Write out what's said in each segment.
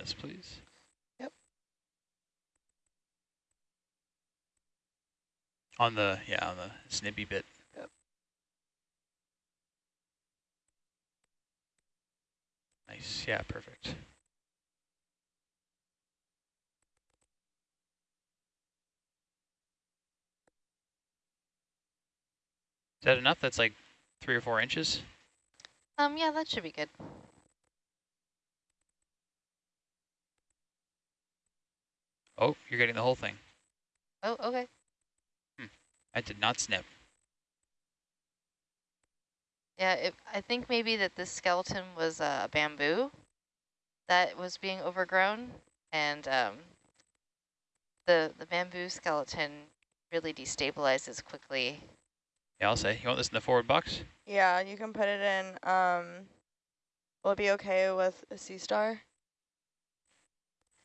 this, please. Yep. On the, yeah, on the snippy bit. Yep. Nice, yeah, perfect. Is that enough? That's like three or four inches? Um, yeah, that should be good. Oh, you're getting the whole thing. Oh, okay. I did not snip. Yeah, it, I think maybe that this skeleton was a uh, bamboo that was being overgrown, and um, the the bamboo skeleton really destabilizes quickly. Yeah, I'll say. You want this in the forward box? Yeah, you can put it in. Um, will it be okay with a sea star?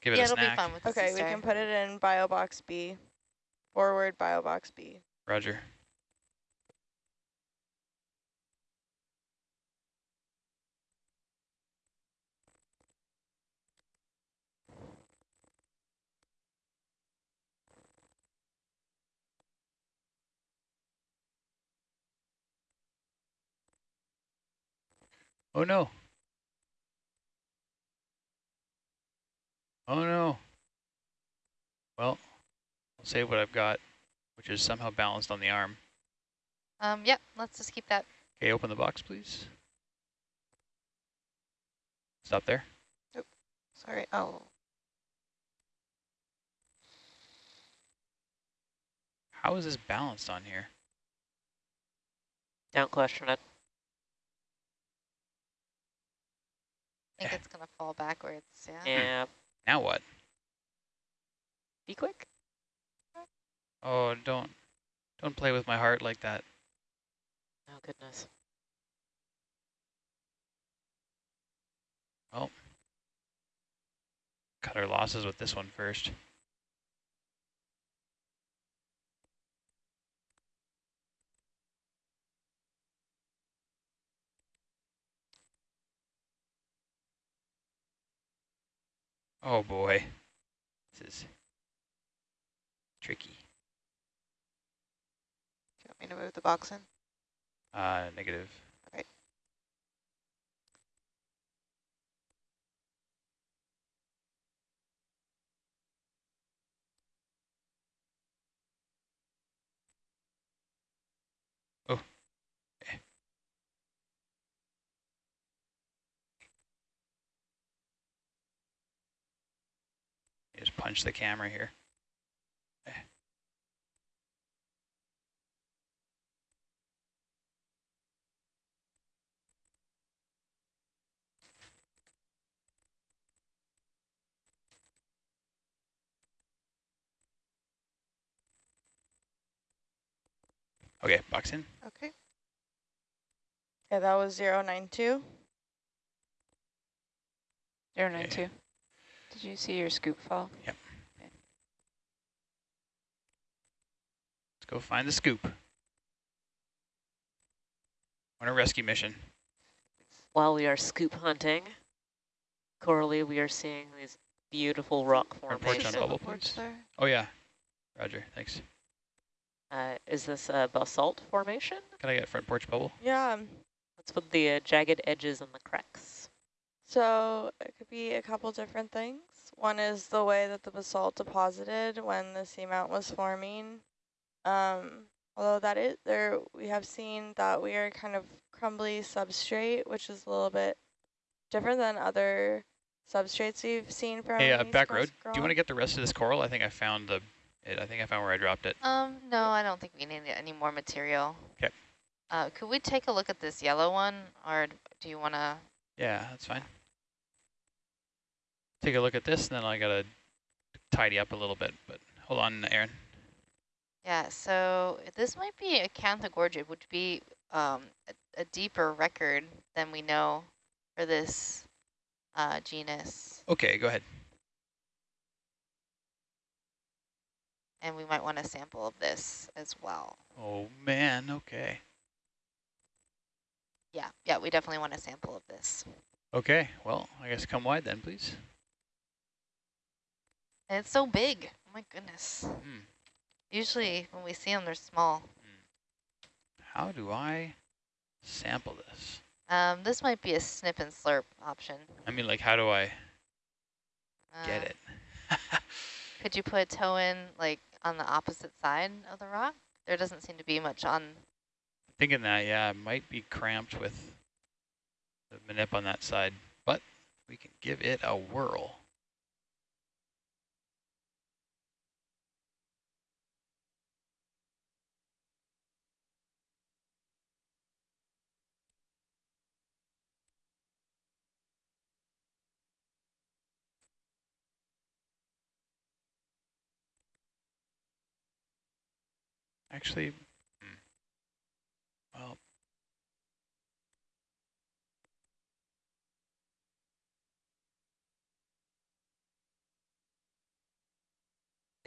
Give it yeah, a it'll snack. be fun with the Okay, we can put it in bio box B. Forward bio box B. Roger. Oh no. Oh no. Well, I'll save what I've got, which is somehow balanced on the arm. Um, yeah, let's just keep that. Okay, open the box, please. Stop there. Nope. Sorry. Oh. How is this balanced on here? Don't question it. I think Yeah. it's gonna fall backwards. Yeah. Yeah. Now what? Be quick. Oh, don't, don't play with my heart like that. Oh, goodness. Oh. Cut our losses with this one first. Oh boy, this is tricky. Do you want me to move the box in? Uh, negative. Just punch the camera here. Okay, box in. Okay. Yeah, that was 092. Zero nine two. Did you see your scoop fall? Yep. Let's go find the scoop. On a rescue mission. While we are scoop hunting, Coralie, we are seeing these beautiful rock Our porch on formations. bubble, Porch there. Oh yeah, Roger, thanks. Uh, is this a basalt formation? Can I get front porch bubble? Yeah. Let's put the uh, jagged edges and the cracks? So it could be a couple different things. One is the way that the basalt deposited when the seamount was forming. Um, although that is there, we have seen that we are kind of crumbly substrate, which is a little bit different than other substrates we've seen from. Hey, uh, back crust road. Do you want to get the rest of this coral? I think I found the. It, I think I found where I dropped it. Um, no, I don't think we need any more material. 'Kay. Uh, could we take a look at this yellow one, or do you want to? Yeah, that's fine. Take a look at this, and then I gotta tidy up a little bit. But hold on, Aaron. Yeah, so this might be a Canthogorgia, which would be um, a, a deeper record than we know for this uh, genus. Okay, go ahead. And we might want a sample of this as well. Oh man, okay. Yeah, yeah, we definitely want a sample of this. Okay, well, I guess come wide then, please. And it's so big. Oh my goodness. Hmm. Usually when we see them, they're small. How do I sample this? Um, this might be a snip and slurp option. I mean, like, how do I get Uh, it? Could you put a toe in like on the opposite side of the rock? There doesn't seem to be much on. Thinking that, yeah, it might be cramped with the manip on that side, but we can give it a whirl. Actually,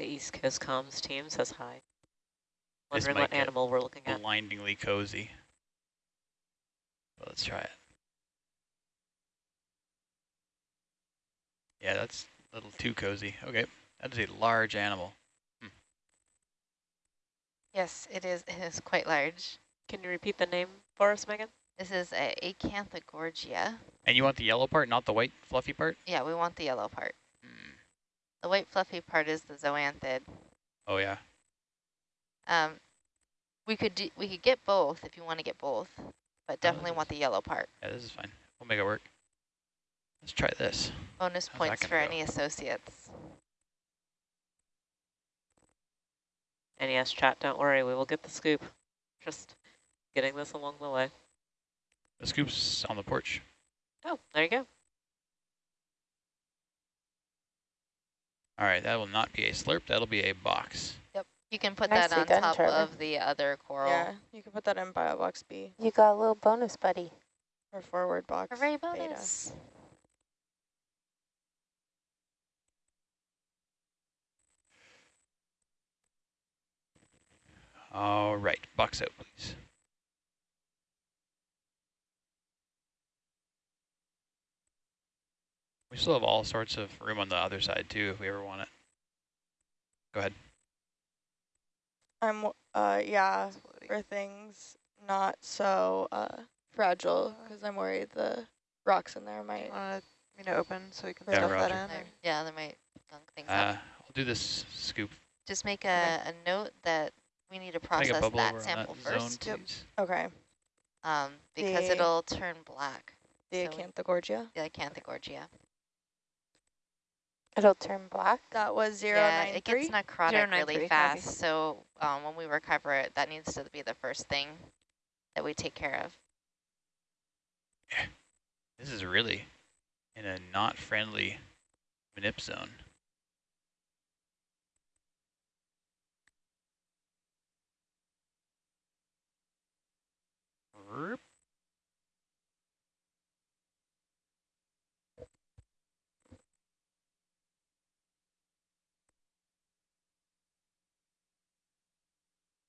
East Coast comms team says hi. Wondering what animal we're looking at. blindingly cozy. But let's try it. Yeah, that's a little too cozy. Okay, that is a large animal. Hmm. Yes, it is. It is quite large. Can you repeat the name for us, Megan? This is a Acanthogorgia. And you want the yellow part, not the white fluffy part? Yeah, we want the yellow part. The white fluffy part is the zoanthid. Oh yeah. Um, we could do, we could get both if you want to get both, but definitely this want the yellow part. Yeah, this is fine. We'll make it work. Let's try this. Bonus How's points for go? any associates. NES chat, don't worry, we will get the scoop. Just getting this along the way. The scoop's on the porch. Oh, there you go. All right, that will not be a slurp. That'll be a box. Yep. You can put Nicely that on done, top Trevor. of the other coral. Yeah, you can put that in bio box B You got a little bonus, buddy. or forward box Hooray beta. bonus. All right, box out, please. We still have all sorts of room on the other side too, if we ever want it. Go ahead. I'm uh yeah for things not so uh fragile because I'm worried the rocks in there might. Want me to open so we can Yeah, stuff that roger. in? There- or- yeah, they might gunk things Uh, up. I'll do this scoop. Just make a, a note that we need to Can I get process that sample that first, please? Okay, um, because The- it'll turn black. the So we- Acanthogorgia. The Acanthogorgia. It'll turn black. That was zero yeah, nine it three. gets necrotic 093, really copy. fast. So um, when we recover it, that needs to be the first thing that we take care of. This is really in a not friendly manip zone. Roop.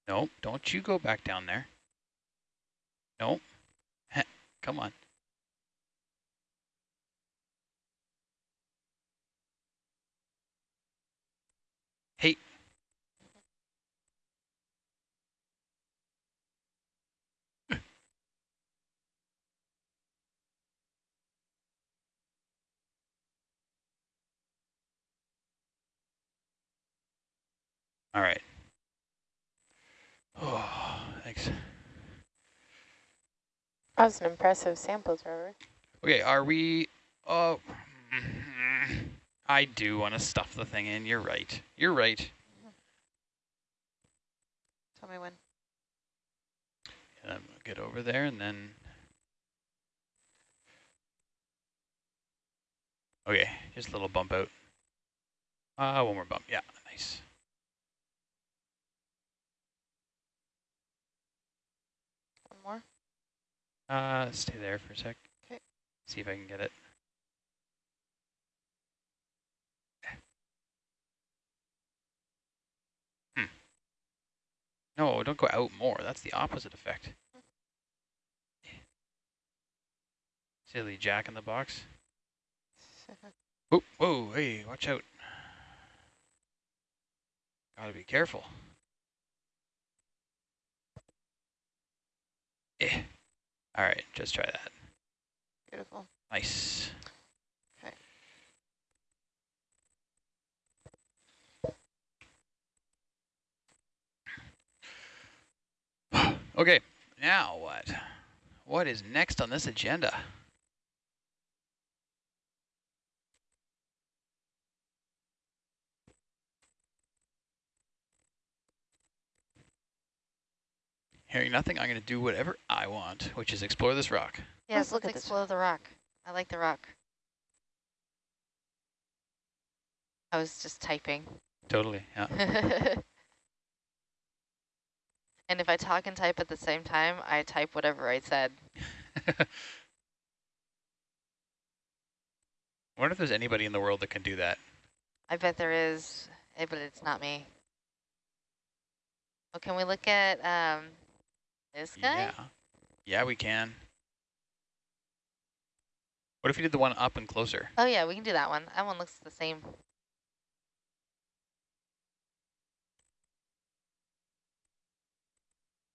Nope, don't you go back down there. Nope. Come on. Hey. All right. Oh, thanks. That was an impressive sample, Trevor. Okay, are we... Oh, I do want to stuff the thing in. You're right. You're right. Tell me when. And I'm gonna get over there and then. Okay, just a little bump out. Uh, one more bump. Yeah, nice. One more. Uh, stay there for a sec. 'Kay. See if I can get it. Hmm. No, don't go out more. That's the opposite effect. Silly jack in the box. Whoa, whoa, hey, watch out. Gotta be careful. Eh. All right, just try that. Beautiful. Nice. Okay. okay, now what? What is next on this agenda? Hearing nothing, I'm going to do whatever I want, which is explore this rock. Yes, look let's at this explore the rock. I like the rock. I was just typing. Totally, yeah. and if I talk and type at the same time, I type whatever I said. I wonder if there's anybody in the world that can do that. I bet there is, eh, but it's not me. Well, can we look at um, this guy? Yeah. Yeah, we can. What if you did the one up and closer? Oh yeah, we can do that one. That one looks the same.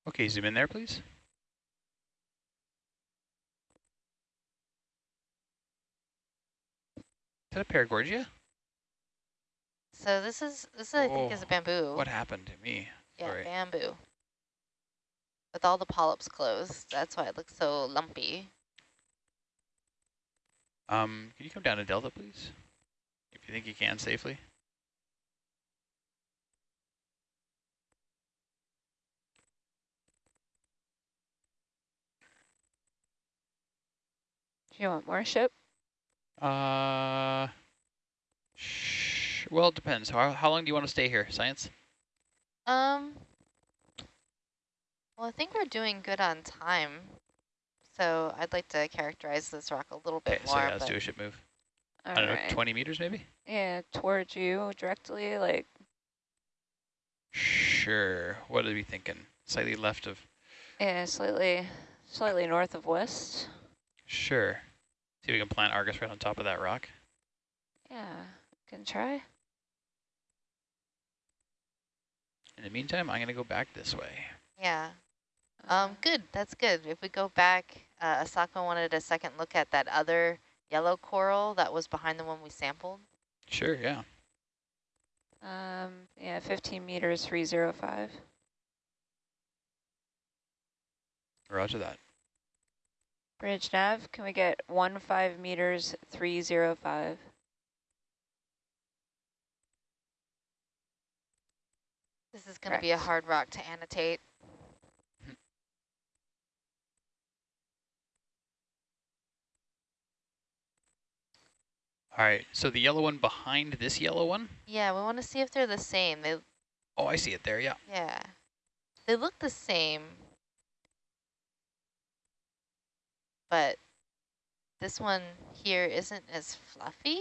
Okay, zoom in there, please. Is that a paragorgia? So this is this I think is a Oh, bamboo. What happened to me? yeah, Sorry. bamboo. With all the polyps closed, that's why it looks so lumpy. Um, can you come down to Delta, please? If you think you can safely. Do you want more ship? Uh, sh well, it depends. How, how long do you want to stay here, Science? Um. Well, I think we're doing good on time. So I'd like to characterize this rock a little bit Okay, so yeah, let's do a ship move. All I don't right. know, 20 meters maybe? Yeah, towards you directly, like Sure. What are we thinking? Slightly left of... yeah, slightly, slightly north of west. Sure. See if we can plant Argus right on top of that rock. Yeah, can try. In the meantime, I'm going to go back this way. yeah. Um. Good. That's good. If we go back, uh, Asako wanted a second look at that other yellow coral that was behind the one we sampled. Sure, yeah. um, yeah, 15 meters, 305. Roger that. Bridge nav, can we get one five meters, 305? This is going to be a hard rock to annotate. All right, so the yellow one behind this yellow one? Yeah, we want to see if they're the same. They, Oh, I see it there, yeah. yeah, they look the same, but this one here isn't as fluffy.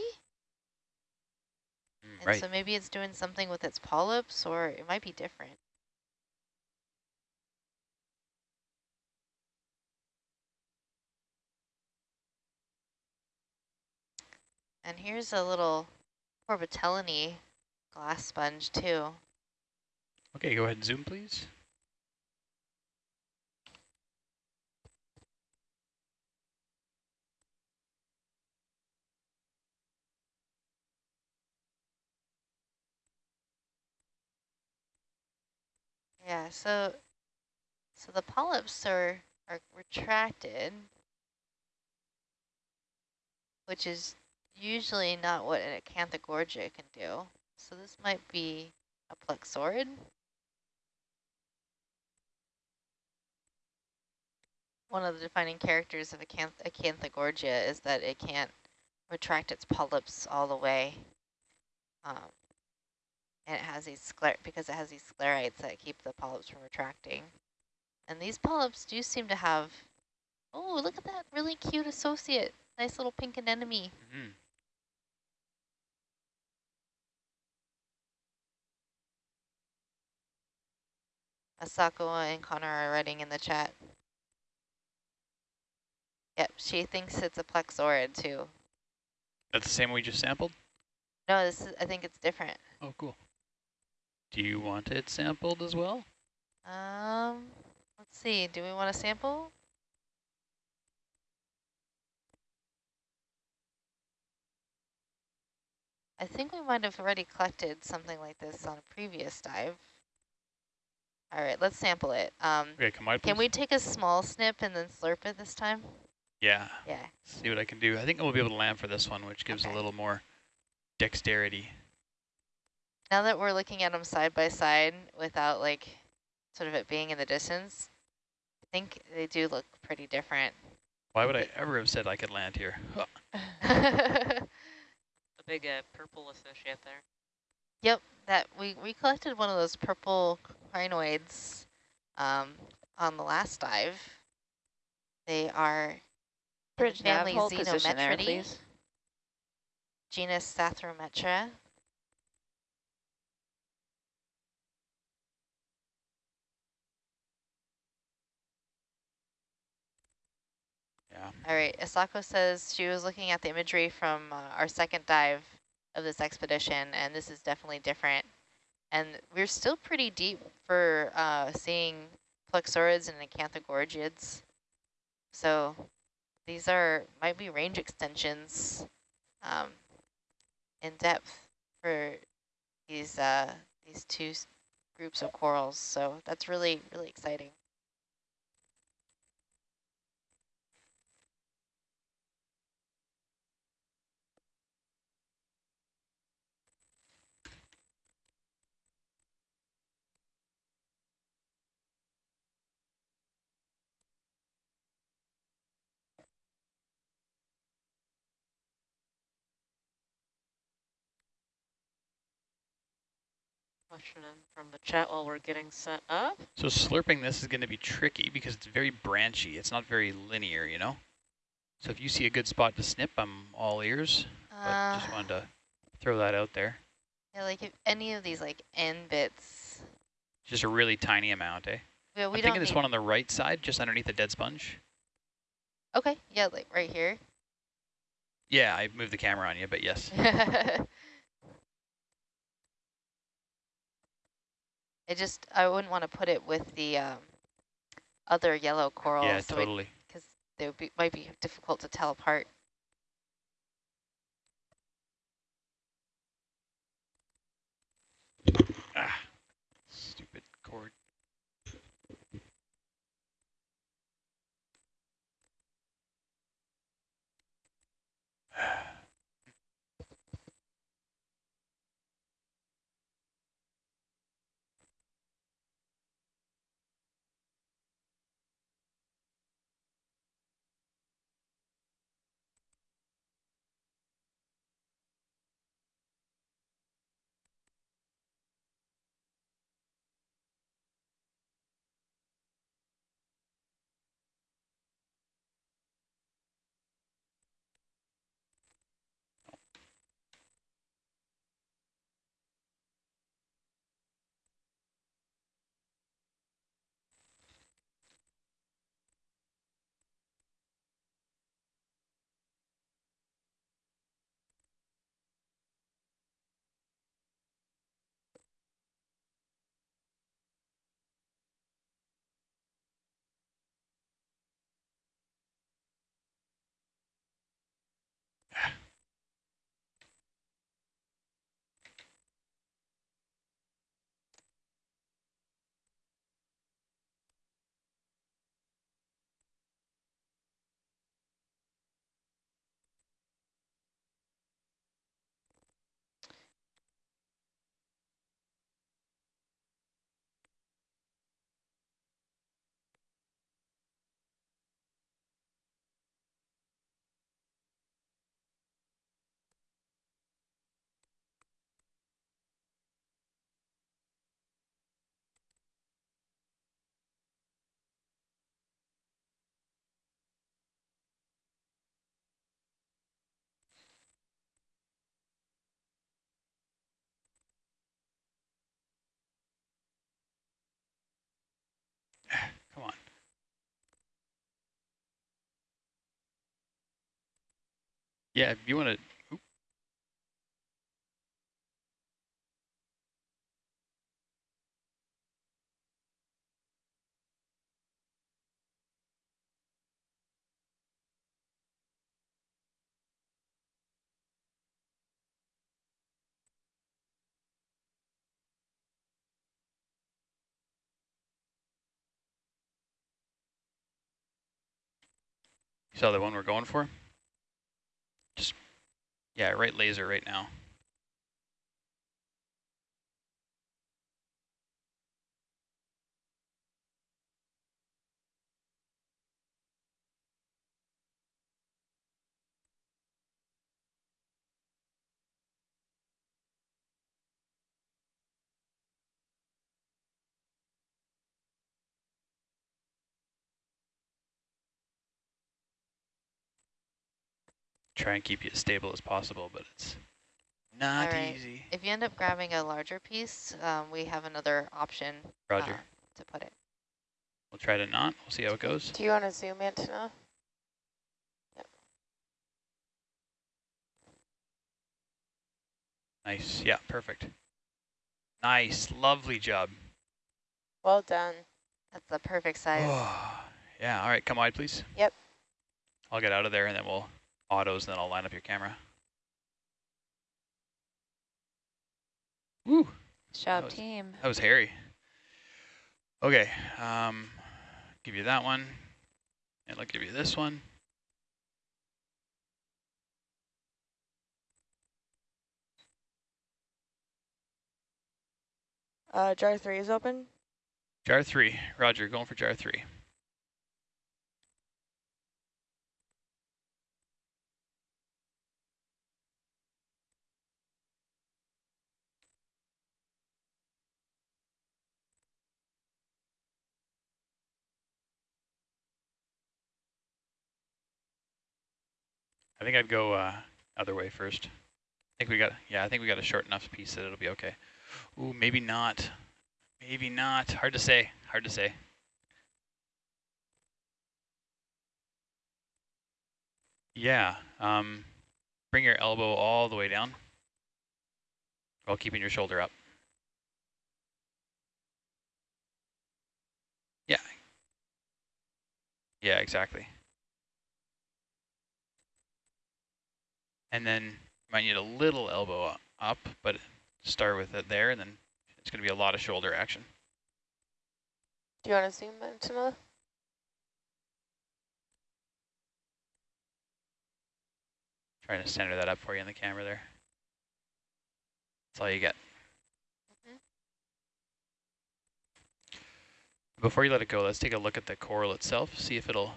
Mm, And right. so maybe it's doing something with its polyps, or it might be different. And here's a little Corbitellinae glass sponge too. Okay, go ahead and zoom, please. Yeah, so so the polyps are are retracted, which is usually not what an acanthogorgia can do. So this might be a plexaurid. One of the defining characters of acanth acanthogorgia is that it can't retract its polyps all the way. Um, and it has these scler because it has these sclerites that keep the polyps from retracting. And these polyps do seem to have, oh, look at that really cute associate. Nice little pink anemone. Mm -hmm. Asako and Connor are writing in the chat. Yep, she thinks it's a plexaurid too. That's the same we just sampled? No, this is, I think it's different. Oh, cool. Do you want it sampled as well? Um, let's see. Do we want a sample? I think we might have already collected something like this on a previous dive. All right, let's sample it. Um, Okay, come wide, can please. we take a small snip and then slurp it this time? Yeah, Yeah. see what I can do. I think we'll be able to land for this one, which gives Okay. a little more dexterity. Now that we're looking at them side by side without like sort of it being in the distance, I think they do look pretty different. Why would I ever have said I could land here? Huh. A big uh, purple associate there. Yep, that we, we collected one of those purple crinoids um, on the last dive. They are Bridge family hold position there, Zenometridae, genus Psathyrometra. Yeah. All right, Asako says she was looking at the imagery from uh, our second dive of this expedition, and this is definitely different. And we're still pretty deep for uh, seeing plexaurids and acanthogorgiids. So these are might be range extensions um, in depth for these uh, these two groups of corals. So that's really really exciting. Question in from the chat while we're getting set up. So slurping this is going to be tricky because it's very branchy. It's not very linear, you know? So if you see a good spot to snip, I'm all ears. But Uh, just wanted to throw that out there. yeah, like if any of these like end bits. Just a really tiny amount, eh? Yeah, we I'm thinking this one on the right side, just underneath the dead sponge. Okay, yeah, like right here. Yeah, I moved the camera on you, but yes. I just I wouldn't want to put it with the um, other yellow corals. yeah, totally. Because they would be, might be difficult to tell apart. Ah, stupid cord. Yeah, if you want to You saw the one we're going for? Yeah, right laser right now. Try and keep you as stable as possible, but it's not All right. easy. If you end up grabbing a larger piece, um, we have another option Roger. uh, to put it. We'll try to not. We'll see how it goes. Do you want to zoom antenna? Nice. Yeah, perfect. Nice. Lovely job. Well done. That's the perfect size. yeah, all right, come wide, please. Yep. I'll get out of there and then we'll autos, and then I'll line up your camera. Woo, Good job, was- team. that was hairy. Okay, um, give you that one, and I'll give you this one. Uh, jar three is open. Jar three, Roger, going for jar three. I think I'd go uh, other way first. I think we got, yeah, I think we got a short enough piece that it'll be okay. Ooh, maybe not. Maybe not. Hard to say. Hard to say. Yeah. Um, bring your elbow all the way down while keeping your shoulder up. Yeah. Yeah, exactly. And then you might need a little elbow up, but start with it there, and then it's going to be a lot of shoulder action. Do you want to zoom antenna? Trying to center that up for you in the camera there. That's all you get. Mhm. Before you let it go, let's take a look at the coral itself, see if it'll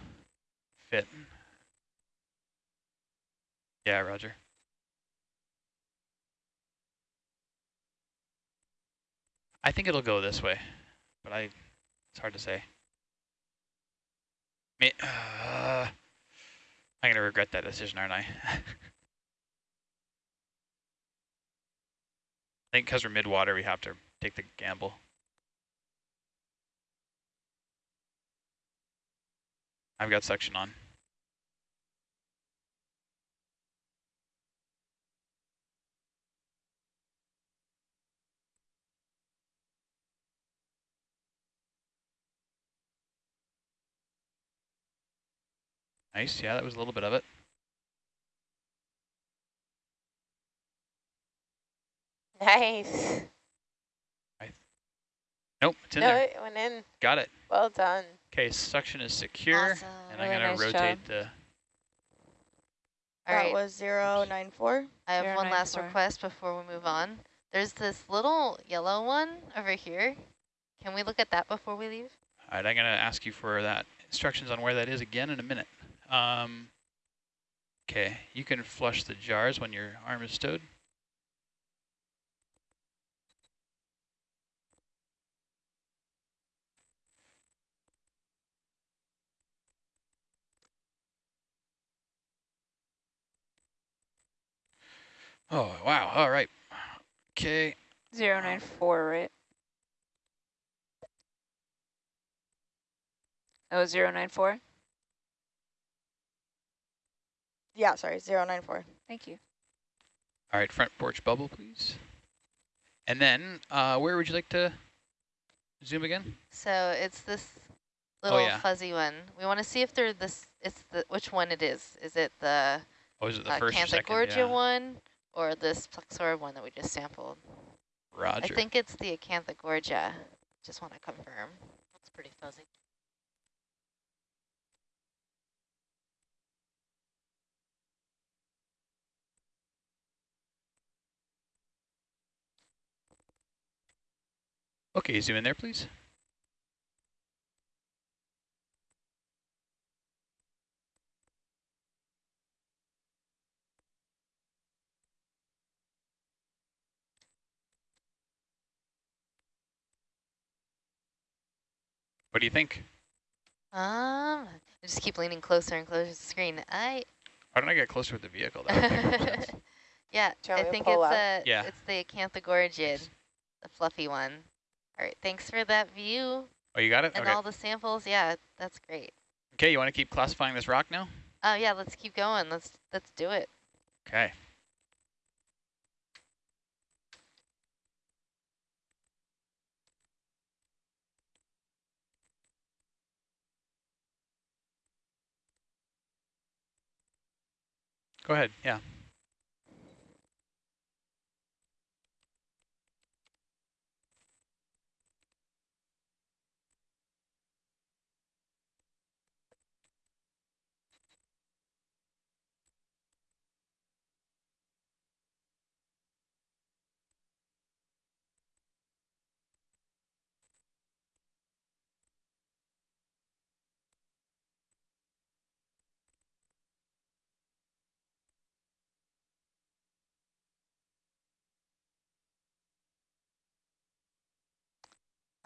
fit. Yeah, Roger. I think it'll go this way, but I, it's hard to say. May, uh, I'm gonna regret that decision, aren't I? I think because we're mid-water, we have to take the gamble. I've got suction on. Nice, yeah, that was a little bit of it. Nice. I Nope, it's in no, there. it went in. Got it. Well done. Okay, suction is secure, Awesome. and I'm Really gonna rotate job. the. All that right. was zero nine four. I have one last 094. request before we move on. There's this little yellow one over here. Can we look at that before we leave? All right, I'm gonna ask you for that instructions on where that is again in a minute. Um, okay, you can flush the jars when your arm is stowed. Oh, wow. All right. Okay. 094, right? Oh, 094? Yeah, sorry, zero nine four. Thank you. all right, front porch bubble, please. And then, uh, where would you like to zoom again? So it's this Oh, little yeah. fuzzy one. We want to see if they're this. It's the which one it is. Is it the Oh, is it the uh, first or second? Acanthogorgia Yeah. one or this Plexaura one that we just sampled? Roger. I think it's the Acanthogorgia. Just want to confirm. That's pretty fuzzy. Okay, zoom in there, please. What do you think? Um, I just keep leaning closer and closer to the screen. I Why don't I get closer with the vehicle? That would make more sense. yeah, Do I want me to think it's out? a Yeah. it's the acanthogorgid, the fluffy one. All right, thanks for that view Oh, you got it? and Okay. all the samples. Yeah, that's great. Okay, you want to keep classifying this rock now? Oh yeah, let's keep going. Let's let's do it. Okay. Go ahead, yeah.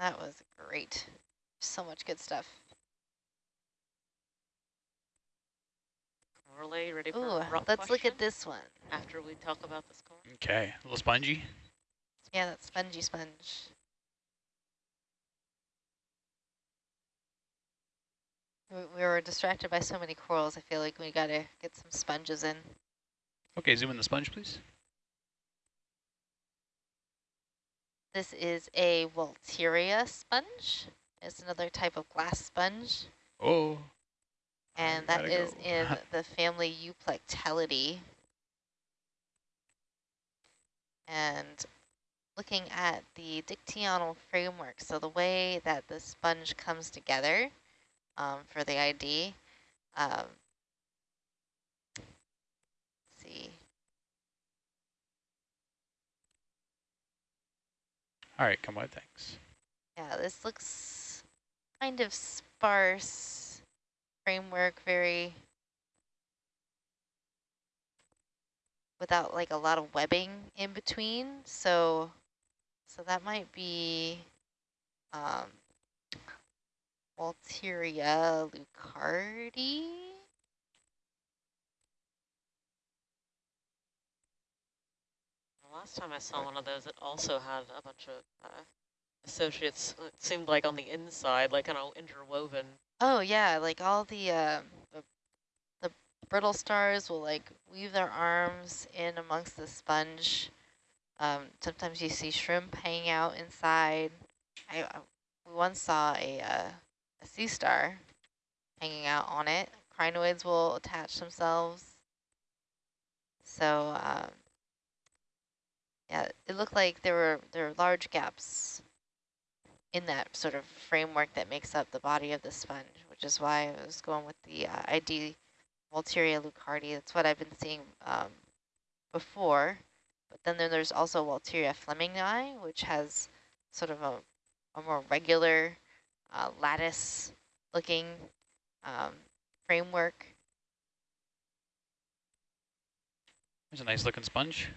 That was great. So much good stuff. Coralie, ready for Ooh, a rock let's look at this one. After we talk about the score. Okay, a little spongy. Yeah, that spongy sponge. We, we were distracted by so many corals. I feel like we gotta get some sponges in. Okay, zoom in the sponge, please. This is a Walteria sponge. It's another type of glass sponge, Oh, and that is go. in the family Euplectellidae. And looking at the dictyonal framework, so the way that the sponge comes together um, for the ID. Um, let's see. All right, come on, thanks. Yeah, this looks kind of sparse framework, very without like a lot of webbing in between. So, so that might be um, Walteria leuckarti. Last time I saw one of those, it also had a bunch of uh, associates, it seemed like on the inside, like kind of interwoven. Oh yeah, like all the, uh, the the brittle stars will like weave their arms in amongst the sponge. Um, sometimes you see shrimp hanging out inside. I, I we once saw a uh, a sea star hanging out on it. Crinoids will attach themselves. So um, yeah, it looked like there were there were large gaps in that sort of framework that makes up the body of the sponge, which is why I was going with the uh, ID Walteria leuckarti. That's what I've been seeing um, before. But then there- there's also Walteria flemingi, which has sort of a, a more regular uh, lattice-looking um, framework. There's a nice looking sponge.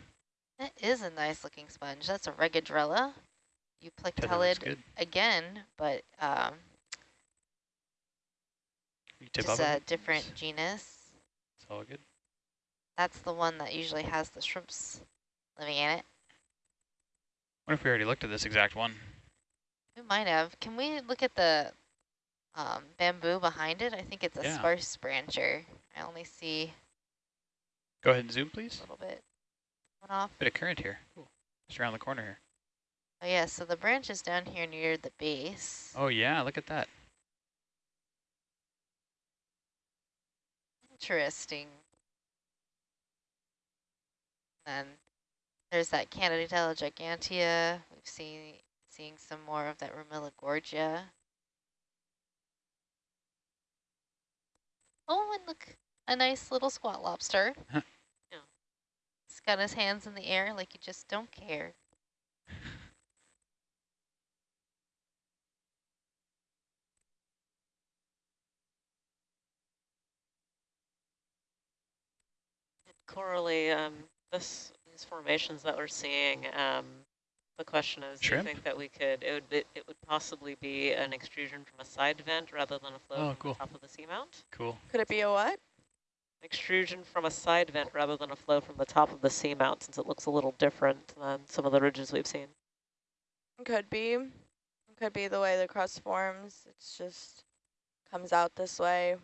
That is a nice-looking sponge. That's a Regadrella Tether looks euplectellid again, but um, just a it, different genus. It's all good. That's the one that usually has the shrimps living in it. What if we already looked at this exact one? We might have. Can we look at the um, bamboo behind it? I think it's a Yeah. sparse brancher. I only see Go ahead and zoom, please. a little bit off. Bit of current here. Cool. Just around the corner here. Oh yeah, so the branch is down here near the base. Oh yeah, look at that. Interesting. And there's that Candidella gigantea. We've seen seeing some more of that Romilla gorgia. Oh, and look, a nice little squat lobster got his hands in the air like you just don't care. Coralie, um, this, these formations that we're seeing, um, the question is, do you think that we could, it would, be, it would possibly be an extrusion from a side vent rather than a flow oh, from cool. the top of the seamount? Cool. Could it be a what? Extrusion from a side vent rather than a flow from the top of the seamount, since it looks a little different than some of the ridges we've seen. Could be. Could be the way the crust forms. It's just comes out this way.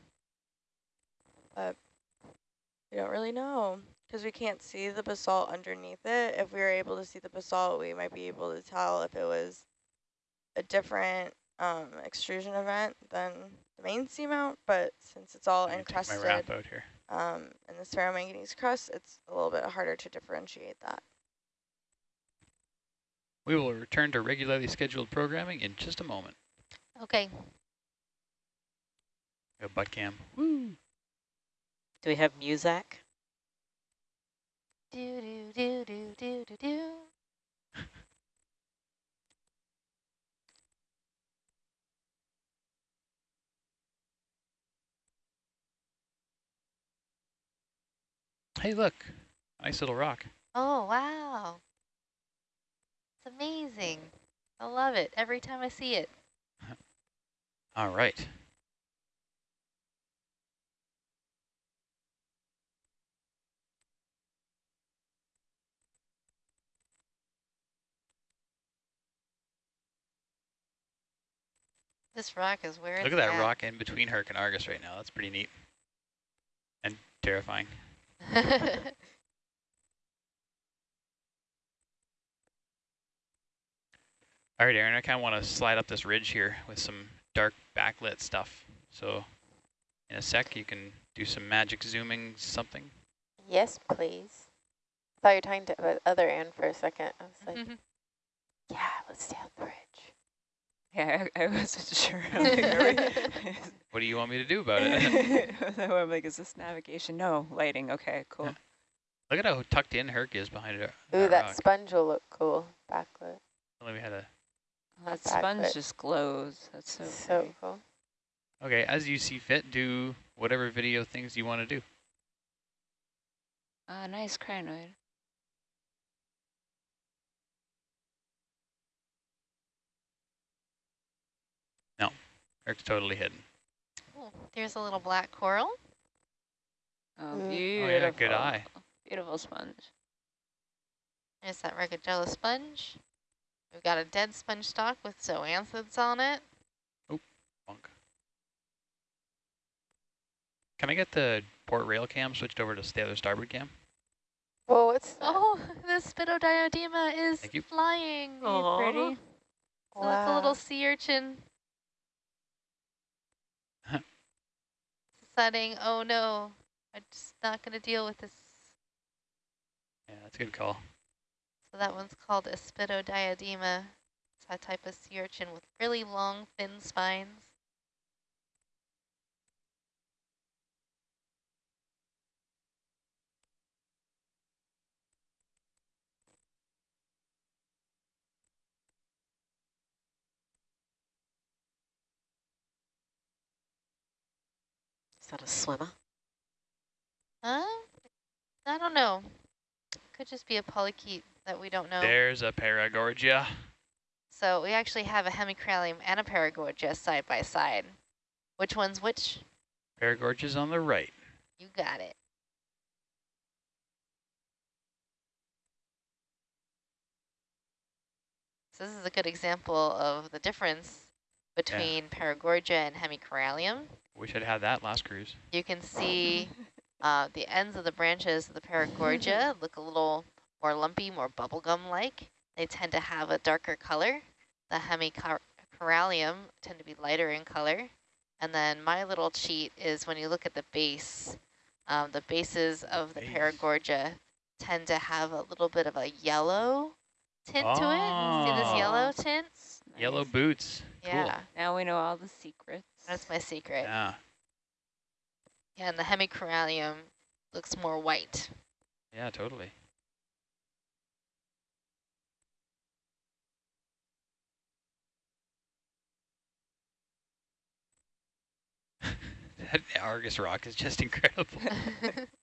But we don't really know because we can't see the basalt underneath it. If we were able to see the basalt, we might be able to tell if it was a different um, extrusion event than the main seamount. But since it's all I'm gonna take my wrap out here. Um, in the ferromanganese crust, it's a little bit harder to differentiate that. We will return to regularly scheduled programming in just a moment. Okay. A butt cam. Woo. Do we have Muzak? Do do do do do do do. Hey, look. Nice little rock. Oh wow. It's amazing. I love it every time I see it. All right. This rock is where Look at that at. rock in between Herc and Argus right now. That's pretty neat. And terrifying. All right, Aaron, I kind of want to slide up this ridge here with some dark backlit stuff. So in a sec, you can do some magic zooming something. Yes, please. I thought you were talking to the other end for a second. I was like, mm-hmm. yeah, let's stay on the ridge. Yeah, I, I wasn't sure. I'm like, are we- What do you want me to do about it? I'm like, is this navigation? No, lighting. Okay, cool. Yeah. Look at how tucked in Herc is behind it. Ooh, that rock. sponge will look cool. Backlit. Only we had a That back sponge bit. just glows. That's so, So, pretty. cool. Okay, as you see fit, do whatever video things you want to do. Ah, nice crinoid. No, Herc's totally hidden. Ooh, there's a little black coral. Oh, Mm. beautiful. yeah, good eye. Beautiful sponge. There's that Regadrella sponge. We've got a dead sponge stock with zoanthids on it. Oh, Bunk. Can I get the port rail cam switched over to the other starboard cam? Whoa, what's that? Oh, the Aspidodiadema is flying. Aw. Pretty. So that's a little sea urchin. Oh no, I'm just not going to deal with this. Yeah, that's a good call. So that one's called a Aspidodiadema. It's a type of sea urchin with really long, thin spines. Is that a swimmer? Huh? I don't know. Could just be a polychaete that we don't know. There's a Paragorgia. So we actually have a hemicorallium and a paragorgia side by side. Which one's which? Paragorgia's on the right. You got it. So this is a good example of the difference between paragorgia and hemicorallium. Wish I'd had that last cruise. You can see uh, the ends of the branches of the paragorgia look a little more lumpy, more bubblegum-like. They tend to have a darker color. The hemicorallium tend to be lighter in color. And then my little cheat is when you look at the base, um, the bases of the Base. paragorgia tend to have a little bit of a yellow tint to it. See this yellow Oh. tint? Yellow Nice. boots. Cool. Yeah, Now we know all the secrets. That's my secret. Yeah. Yeah, and the hemicorallium looks more white. Yeah, totally. that Argus rock is just incredible.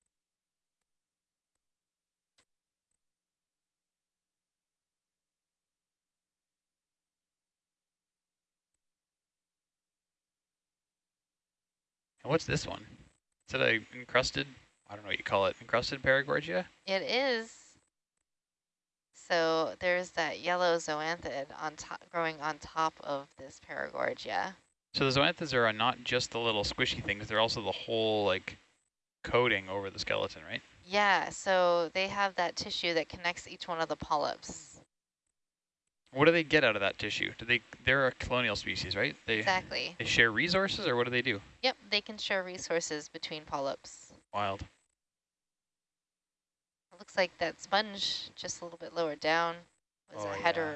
And what's this one? Is it a encrusted, I don't know what you call it, encrusted paragorgia? It is. So there's that yellow zoanthid on top, growing on top of this paragorgia. So the zoanthids are not just the little squishy things, they're also the whole like coating over the skeleton, right? Yeah, so they have that tissue that connects each one of the polyps. What do they get out of that tissue? Do they they're a colonial species, right? They Exactly. they share resources or what do they do? Yep, they can share resources between polyps. Wild. It looks like that sponge just a little bit lower down was Oh, a yeah.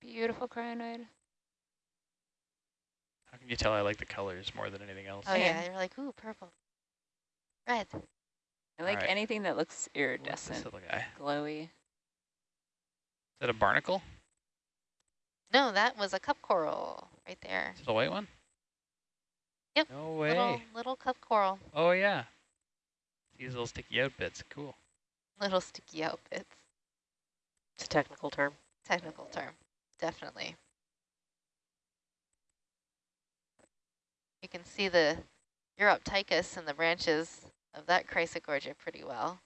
Beautiful crinoid. How can you tell I like the colors more than anything else? Oh yeah, Same. you're like, ooh, purple. Red. I like Alright. anything that looks What's this iridescent, little guy? Glowy. That a barnacle? No, that was a cup coral right there. Is it a white one? Yep, No way. Little little cup coral. Oh yeah. These little sticky out bits. Cool. Little sticky out bits. It's a technical term. Technical term. Definitely. You can see the Uroptychus in the branches of that Chrysogorgia pretty well.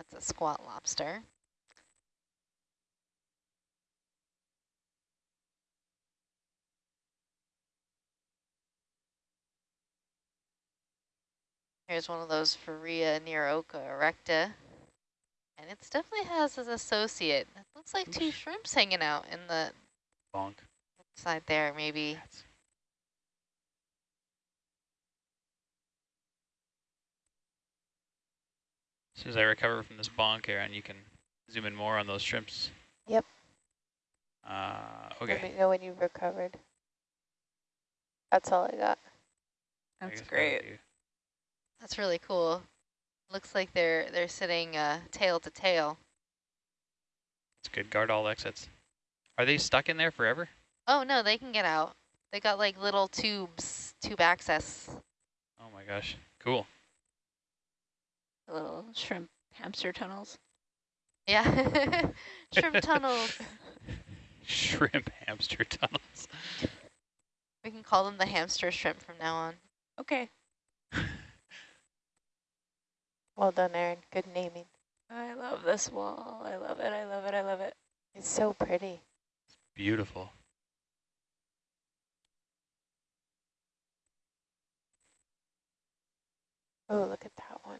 That's a squat lobster. Here's one of those Farrea occa erecta. And it definitely has as associate. It looks like two shrimps hanging out in the Bonk. side there, maybe. Cats. As soon as I recover from this bonk, Aaron, you can zoom in more on those shrimps. Yep. Uh, Let okay. me know when you've recovered. That's all I got. That's guess that'll great. do. That's really cool. Looks like they're they're sitting uh, tail to tail. It's good. Guard all exits. Are they stuck in there forever? Oh no, they can get out. They got like little tubes, tube access. Oh my gosh. Cool. Little shrimp hamster tunnels. Yeah, shrimp tunnels. Shrimp hamster tunnels. We can call them the hamster shrimp from now on. Okay. Well done, Aaron. Good naming. I love this wall. I love it. I love it. I love it. It's so pretty. It's beautiful. Oh, look at that one.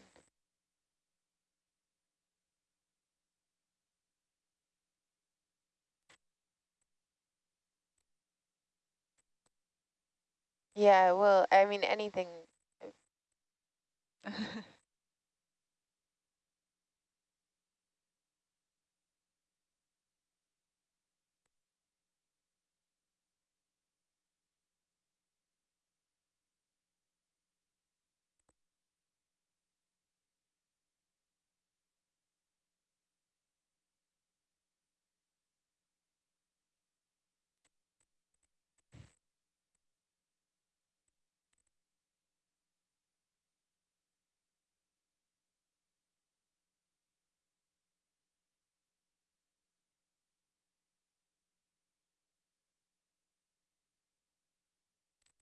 Yeah, well, I mean, anything.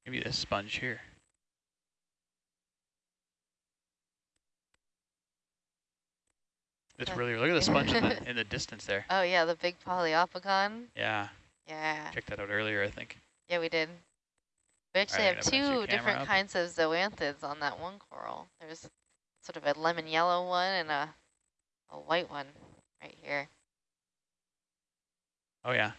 Maybe this sponge here. It's really, look at the sponge in the, in the distance there. Oh yeah, the big Poliopogon. Yeah, Yeah, checked that out earlier, I think. yeah, we did. We actually Alright, have I'm gonna mess your two different up. kinds of zoanthids on that one coral. There's sort of a lemon yellow one and a a white one right here. Oh yeah,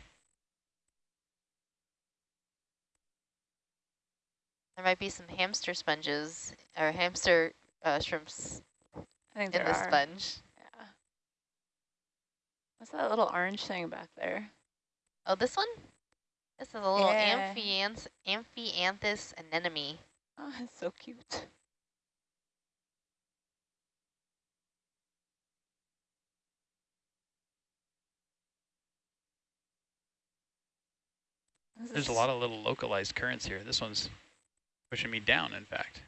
There might be some hamster sponges or hamster uh, shrimps I think in the are. sponge. Yeah. What's that little orange thing back there? Oh, this one? This is a little Yeah. amphianth amphianthus anemone. Oh, it's so cute. There's a lot of little localized currents here. This one's pushing me down, in fact.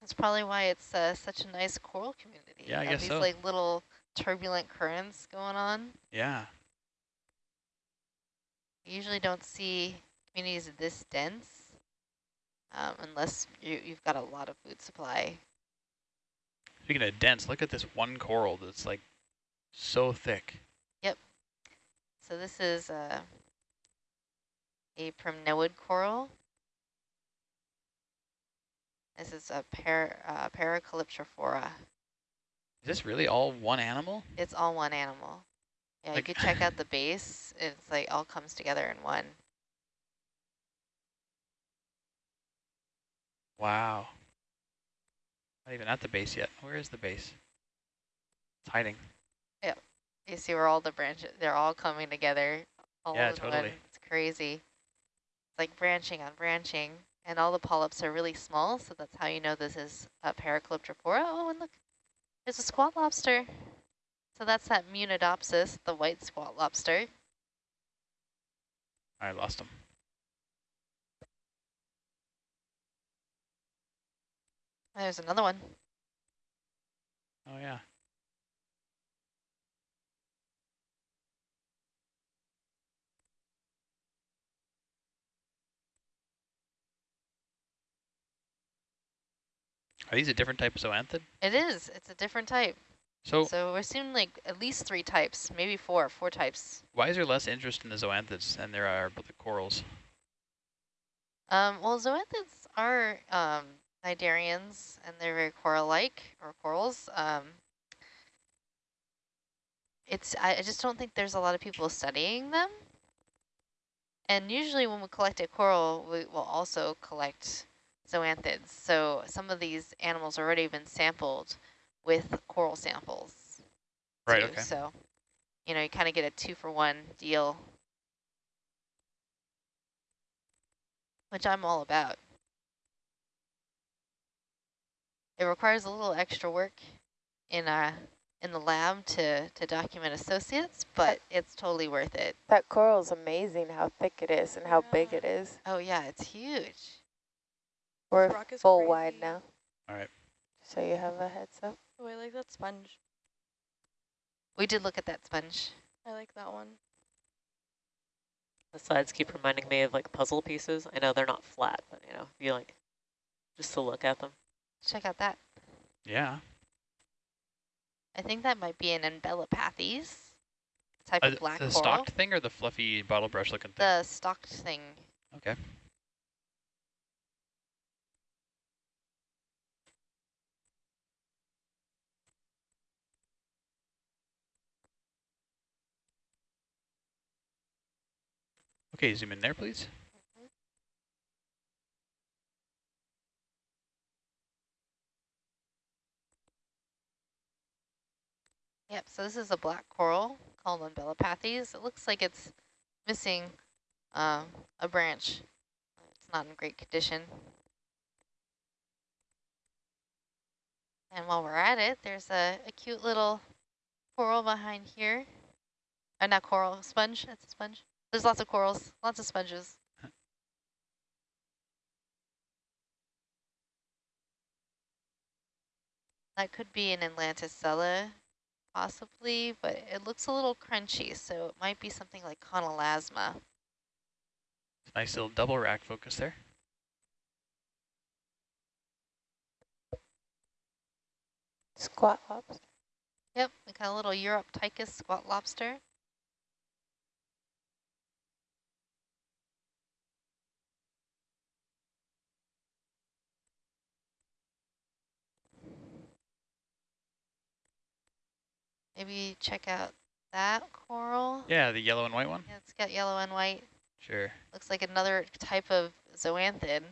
That's probably why it's uh, such a nice coral community. Yeah, I guess these so. like little turbulent currents going on. Yeah. You usually don't see communities this dense um, unless you, you've got a lot of food supply. Speaking of dense, look at this one coral that's like so thick. Yep. So this is uh, a primnoid coral. This is a par uh, Paracalyptrophora. Is this really all one animal? It's all one animal. Yeah, Like- you could check out the base. It's like all comes together in one. Wow. Not even at the base yet. Where is the base? It's hiding. You see where all the branches, they're all coming together. All Yeah, in one. totally. It's crazy. It's like branching on branching. And all the polyps are really small, so that's how you know this is a Paracalyptrophora. Oh, and look, there's a squat lobster. So that's that Munidopsis, the white squat lobster. I lost him. There's another one. Oh yeah. Are these a different type of zoanthid? It is. It's a different type. So So we're seeing like at least three types, maybe four, four types. why is there less interest in the zoanthids than there are with the corals? Um, well, zoanthids are um, cnidarians, and they're very coral-like, or corals. Um, it's I, I just don't think there's a lot of people studying them. And usually when we collect a coral, we will also collect zoanthids. So some of these animals already been sampled with coral samples. Right, too. okay. So, you know, you kind of get a two for one deal, which I'm all about. It requires a little extra work in uh in the lab to to document associates, but it's totally worth it. That coral is amazing how thick it is and how big it is. Oh yeah, it's huge. We're rock is full wide now. All right. So you have a heads up. Oh, I like that sponge. We did look at that sponge. I like that one. The sides keep reminding me of like puzzle pieces. I know they're not flat, but you know, if you like just to look at them. Check out that. Yeah. I think that might be an Umbellapathes type Uh, of black the coral. stalked thing or the fluffy bottle brush looking thing? The stalked thing. okay. Okay, zoom in there, please. Yep, so this is a black coral called Umbellapathes. It looks like it's missing um, a branch. It's not in great condition. And while we're at it, there's a, a cute little coral behind here. Uh, not coral, sponge. That's a sponge. There's lots of corals, lots of sponges. That could be an Atlanticella, possibly, but it looks a little crunchy, so it might be something like Chonelasma. Nice little double rack focus there. Squat lobster. Yep, we got a little Uroptychus squat lobster. Maybe check out that coral. Yeah, the yellow and white one. Yeah, it's got yellow and white. Sure. Looks like another type of zoanthid.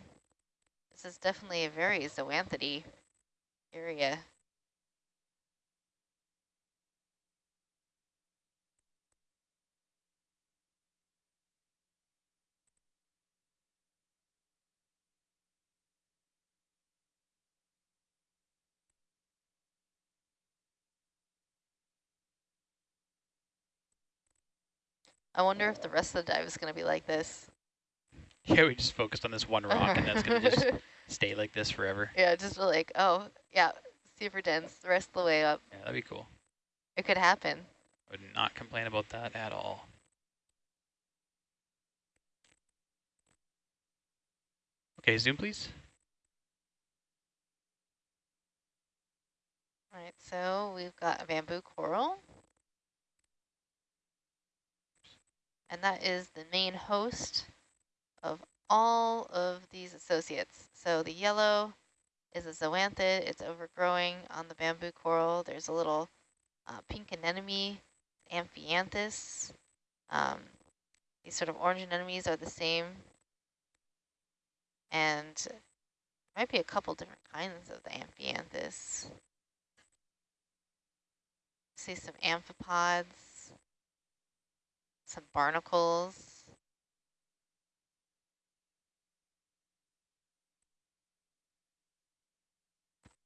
This is definitely a very zoanthidy area. I wonder if the rest of the dive is going to be like this. Yeah, we just focused on this one rock, and that's going to just stay like this forever. Yeah, just like, oh, yeah, super dense the rest of the way up. Yeah, that'd be cool. It could happen. I would not complain about that at all. Okay, zoom please. All right, so we've got a bamboo coral. And that is the main host of all of these associates. So the yellow is a zoanthid. It's overgrowing on the bamboo coral. There's a little uh, pink anemone, amphianthus. Um, these sort of orange anemones are the same. And might be a couple different kinds of the amphianthus. See some amphipods, some barnacles.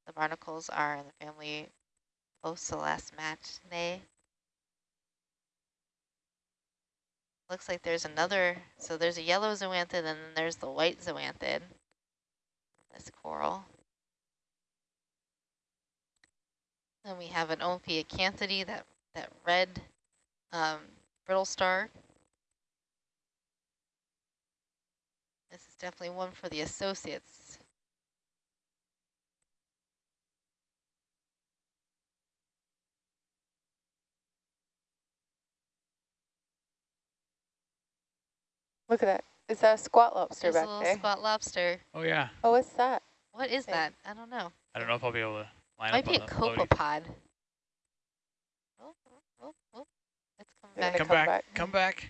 The barnacles are in the family Poecilasmatidae. Looks like there's another, so there's a yellow zoanthid and then there's the white zoanthid. This coral. Then we have an Ophiacanthidae, that, that red um, brittle star. This is definitely one for the associates. Look at that. Is that a squat lobster There's a back little there? spot lobster. Oh yeah. Oh, what's that? What is Okay. that? I don't know. I don't know if I'll be able to line Might up be on a the floaty. copepod. Oh, oh, oh, oh. It's coming They're Come come back. back. Come back.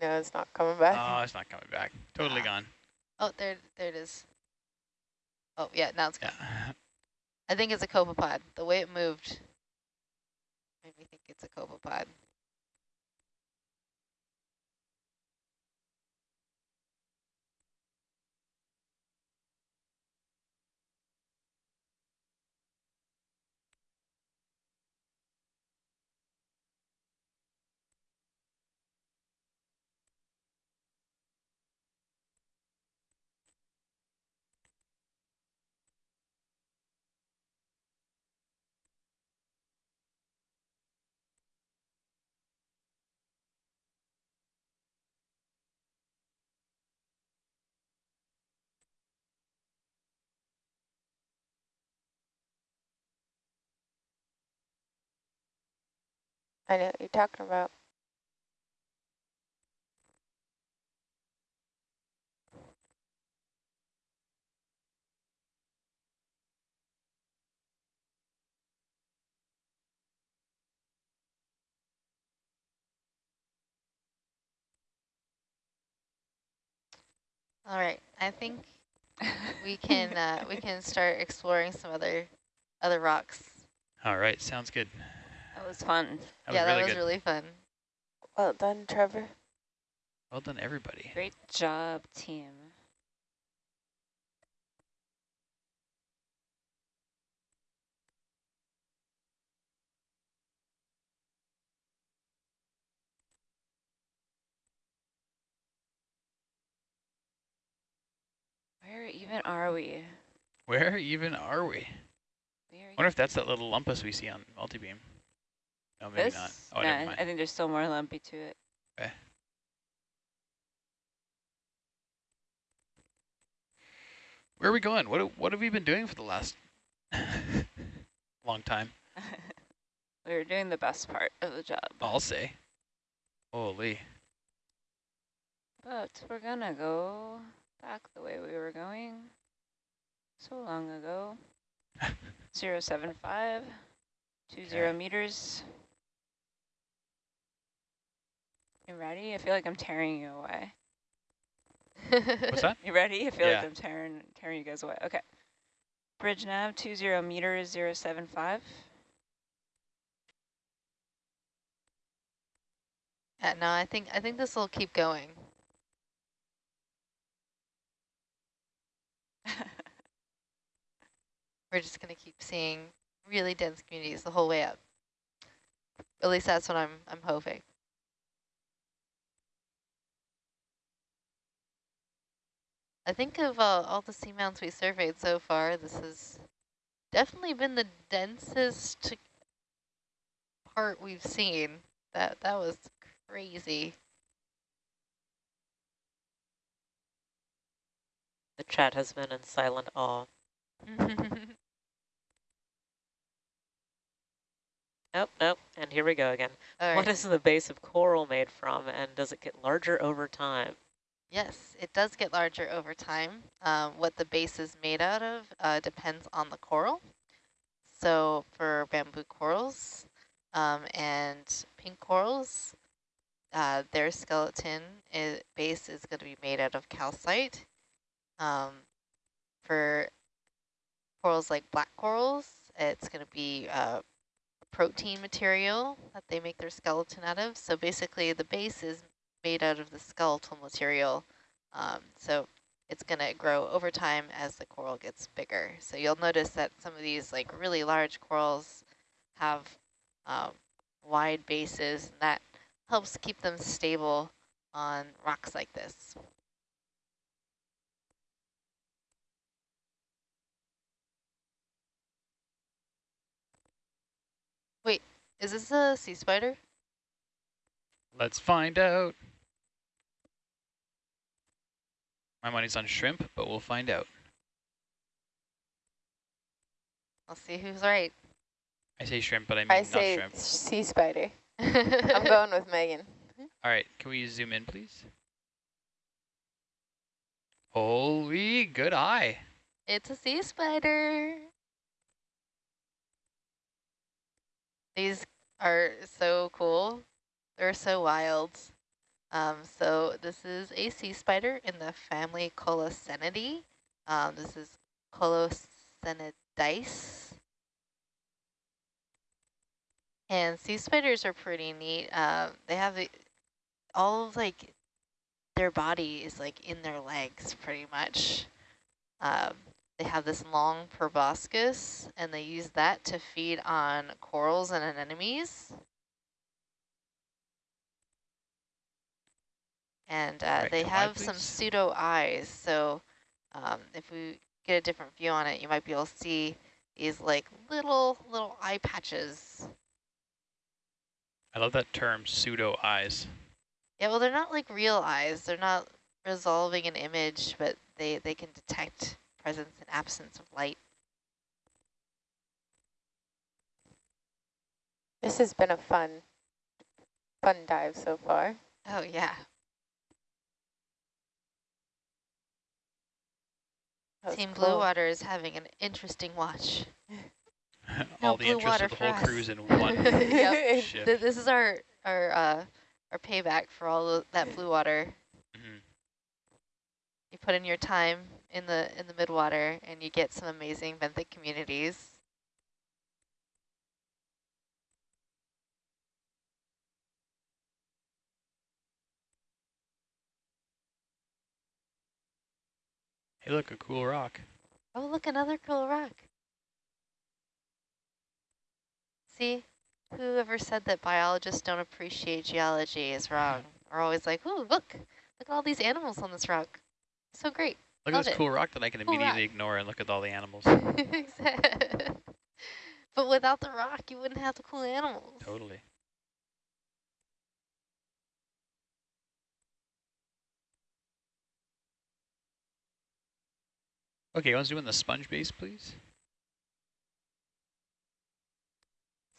No, it's not coming back. Oh, it's not coming back. Totally Ah. gone. Oh, there, there it is. Oh, yeah, now it's gone. Yeah. I think it's a copepod. The way it moved made me think it's a copepod. I know what you're talking about. All right, I think we can uh, we can start exploring some other other rocks. All right. Sounds good. That was fun. That yeah, was really that was good. really fun. Well done, Trevor. well done, everybody. Great job, team. Where even are we? Where even are we? We are wonder if that's that little lumpus we see on multibeam. Oh, oh, no, maybe this? not. Oh, mind. I think there's still more lumpy to it. Okay. Where are we going? What what have we been doing for the last long time? we were doing the best part of the job. I'll say. Holy. But we're gonna go back the way we were going so long ago. 075, 20 Okay. meters. You ready? I feel like I'm tearing you away. What's that? You ready? I feel Yeah. like I'm tearing tearing you guys away. Okay. Bridge nav 20 meters 075. Yeah, uh, no, I think I think this will keep going. We're just gonna keep seeing really dense communities the whole way up. At least that's what I'm I'm hoping. I think of uh, all the seamounts we surveyed so far, this has definitely been the densest part we've seen. That that was crazy. The chat has been in silent awe. Nope, nope. And here we go again. All What right. is the base of coral made from, and does it get larger over time? Yes, it does get larger over time. Um, what the base is made out of uh, depends on the coral. So for bamboo corals um, and pink corals, uh, their skeleton is, base is going to be made out of calcite. Um, for corals like black corals, it's going to be uh, protein material that they make their skeleton out of. So basically the base is made out of the skeletal material. Um, so it's going to grow over time as the coral gets bigger. So you'll notice that some of these like really large corals have um, wide bases and that helps keep them stable on rocks like this. Wait, is this a sea spider? Let's find out. My money's on shrimp, but we'll find out. I'll see who's right. I say shrimp, but I mean I not say shrimp. sea spider. I'm going with Megan. All right, can we zoom in, please? Holy, good eye. It's a sea spider. These are so cool. They're so wild. Um, so this is a sea spider in the family Colossendeidae. Um, this is Colossendeis. And sea spiders are pretty neat. Um, they have the, all of like their body is like in their legs pretty much. Um, they have this long proboscis, and they use that to feed on corals and anemones. And uh, Right, they come on, have some pseudo eyes, so um, if we get a different view on it, you might be able to see these like little little eye patches. I love that term, pseudo eyes. Yeah, well, they're not like real eyes. They're not resolving an image, but they, they can detect presence and absence of light. This has been a fun, fun dive so far. Oh, yeah. That Team cool. Blue Water is having an interesting watch. All No the blue interest water of the whole us. cruise in one Yep. ship. Th this is our our uh, our payback for all of that blue water. Mhm. You put in your time in the in the midwater, and you get some amazing benthic communities. Hey, look, a cool rock. Oh, look, another cool rock. See, whoever said that biologists don't appreciate geology is wrong. We're always like, ooh, look, look at all these animals on this rock. So great. Look Love at this it. cool rock that I can Cool immediately rock. ignore and look at all the animals. but without the rock, you wouldn't have the cool animals. totally. Okay, I was doing the sponge base, please.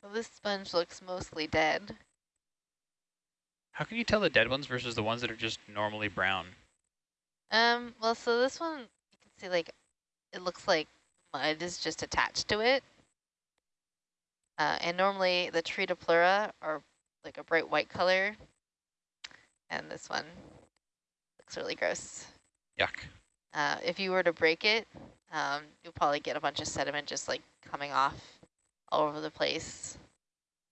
So this sponge looks mostly dead. How can you tell the dead ones versus the ones that are just normally brown? Um, well, so this one, you can see like, it looks like mud is just attached to it. Uh, and normally the Tretopleura are like a bright white color. And this one looks really gross. Yuck. Uh, if you were to break it, um, you'll probably get a bunch of sediment just like coming off all over the place.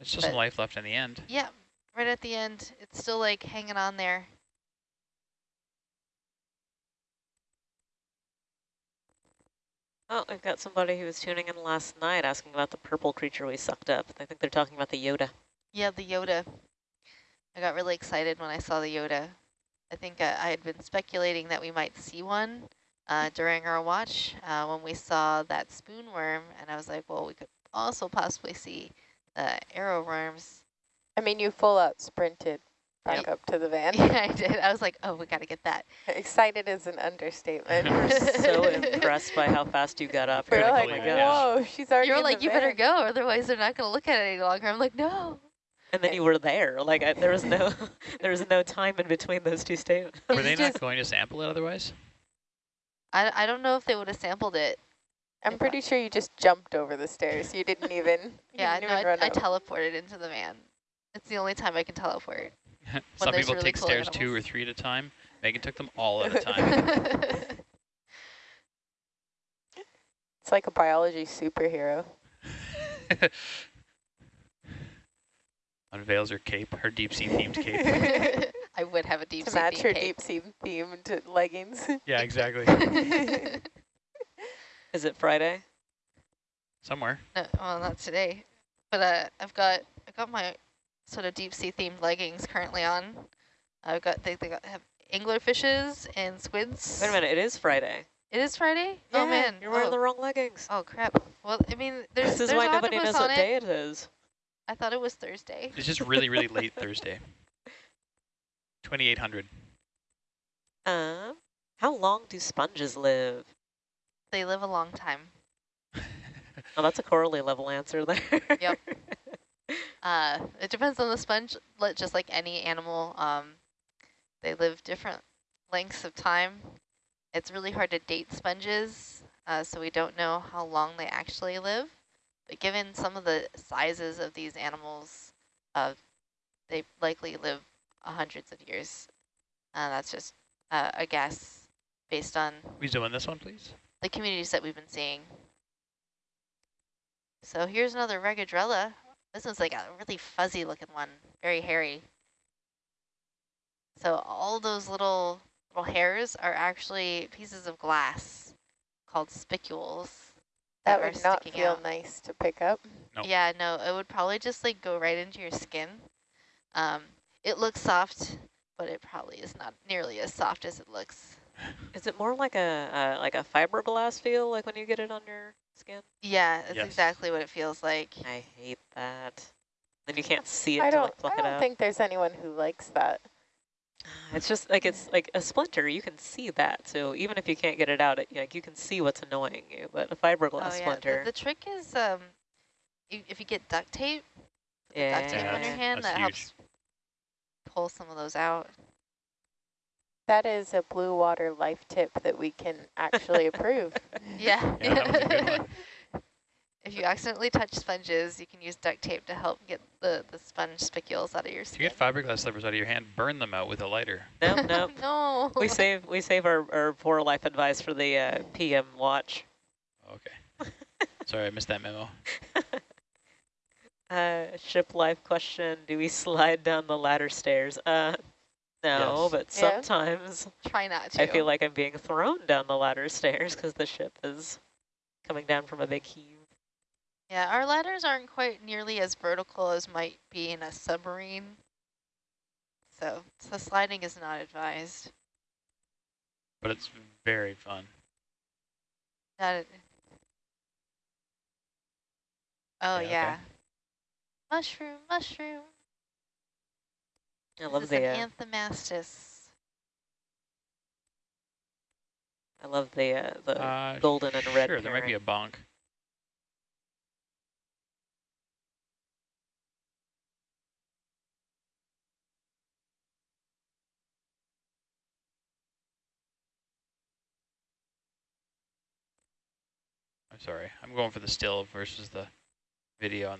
It's just But- life left in the end. Yeah, right at the end, it's still like hanging on there. Oh, I've got somebody who was tuning in last night asking about the purple creature we sucked up. I think they're talking about the Yoda. Yeah, the Yoda. I got really excited when I saw the Yoda. I think uh, I had been speculating that we might see one uh, during our watch uh, when we saw that spoon worm, and I was like, well, we could also possibly see the arrow worms. I mean, you full out sprinted back up to the van. yeah, I did. I was like, oh, we got to get that. Excited is an understatement. We're so impressed by how fast you got up. We're Critical like, oh my event. gosh. whoa, she's already You're in like, the you better van." go, otherwise they're not going to look at it any longer. I'm like, no. And then you were there. Like I, there was no, there was no time in between those two statements. Were they not going to sample it otherwise? I, I don't know if they would have sampled it. I'm pretty sure you just jumped over the stairs. You didn't even. you Yeah, didn't no, even I, run I up. teleported into the van. It's the only time I can teleport. Some people really take cool stairs two or three at a time. Megan took them all at a time. It's like a biology superhero. Unveils her cape, her deep sea themed cape. I would have a deep to sea match her cape. deep sea themed leggings. yeah, exactly. Is it Friday? Somewhere. No, well, not today. But uh, I've got I've got my sort of deep sea themed leggings currently on. I've got they, they got, have angler fishes and squids. Wait a minute, it is Friday. It is Friday. Yeah, oh man, you're wearing oh. the wrong leggings. Oh crap. Well, I mean, there's this is there's why nobody knows on what it. day it is. I thought it was Thursday. It's just really, really late Thursday. 2800. Um, how long do sponges live? They live a long time. Oh, that's a Coralie level answer there. Yep. Uh, it depends on the sponge, just like any animal. Um, they live different lengths of time. It's really hard to date sponges, uh, so we don't know how long they actually live. But given some of the sizes of these animals, uh, they likely live hundreds of years. Uh, that's just uh, a guess based on We zoom in this one, please. the communities that we've been seeing. So here's another Regadrella. This one's like a really fuzzy looking one, very hairy. So all those little little hairs are actually pieces of glass called spicules. That are would not feel out. nice to pick up. Nope. Yeah, no, it would probably just like go right into your skin. Um, it looks soft, but it probably is not nearly as soft as it looks. is it more like a uh, like a fiberglass feel, like when you get it on your skin? Yeah, that's Yes. exactly what it feels like. I hate that. Then you can't see it I to don't. like pluck I don't out. think there's anyone who likes that. It's just like it's like a splinter. You can see that, so even if you can't get it out, it, like you can see what's annoying you. But a fiberglass oh, yeah. splinter, The, the trick is um, you, if you get duct tape, yeah, duct tape on your hand, that huge. helps pull some of those out. That is a blue water life tip that we can actually approve. Yeah. Yeah, that was a good one. If you accidentally touch sponges, you can use duct tape to help get the, the sponge spicules out of your skin. If you get fiberglass slivers out of your hand, burn them out with a lighter. no, no. no. we save we save our, our poor life advice for the uh, PM watch. Okay. Sorry, I missed that memo. Uh, ship life question: Do we slide down the ladder stairs? Uh, no, Yes. but Yeah. sometimes Try not to. I feel like I'm being thrown down the ladder stairs because the ship is coming down from a big heave. Yeah, our ladders aren't quite nearly as vertical as might be in a submarine. So, so sliding is not advised. But it's very fun. Not oh, Yeah, okay. Mushroom, mushroom. I This love is the an uh, Anthomastus. I love the uh, the Uh, golden and red. Sure, there might be a pairing. bonk. Sorry. I'm going for the still versus the video on